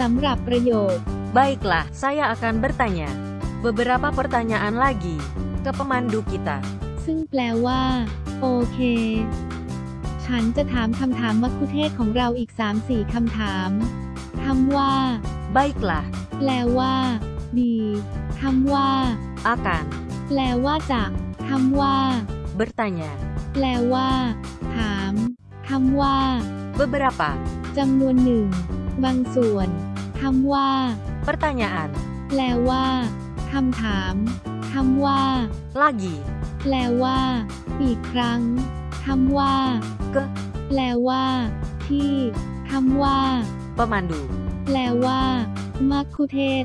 สำหรับประโยค Baiklah, saya akan bertanya beberapa pertanyaan lagi ke pemandu kita. ซึ่งแปลว่า โอเค ฉันจะถามคำถามมัคคุเทศก์ของเราอีก 3-4 คำถามคำว่า Baiklah, แปลว่า ดีคำว่า akan แปลว่าจะคำว่า bertanya แปลว่า ถามคำว่า beberapa จำนวนหนึ่ง บางส่วน คำว่า pertanyaan แปลว่าคำถามคำว่า lagi แปลว่า อีกครั้งคำว่า ke แปลว่า ที่คำว่า pemandu. แปลว่ามัคคุเทศ